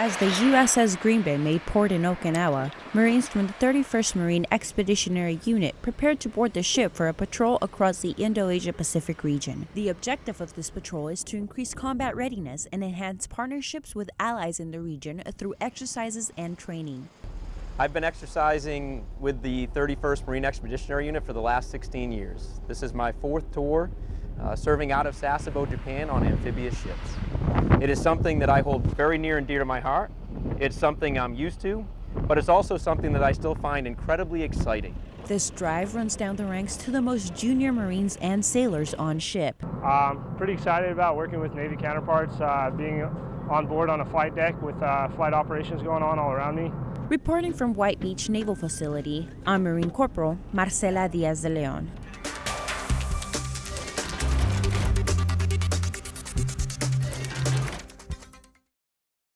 As the USS Green Bay made port in Okinawa, Marines from the 31st Marine Expeditionary Unit prepared to board the ship for a patrol across the Indo-Asia Pacific region. The objective of this patrol is to increase combat readiness and enhance partnerships with allies in the region through exercises and training. I've been exercising with the 31st Marine Expeditionary Unit for the last 16 years. This is my fourth tour, uh, serving out of Sasebo, Japan on amphibious ships. It is something that I hold very near and dear to my heart. It's something I'm used to, but it's also something that I still find incredibly exciting. This drive runs down the ranks to the most junior Marines and sailors on ship. I'm pretty excited about working with Navy counterparts, uh, being on board on a flight deck with uh, flight operations going on all around me. Reporting from White Beach Naval Facility, I'm Marine Corporal Marcela Diaz de Leon.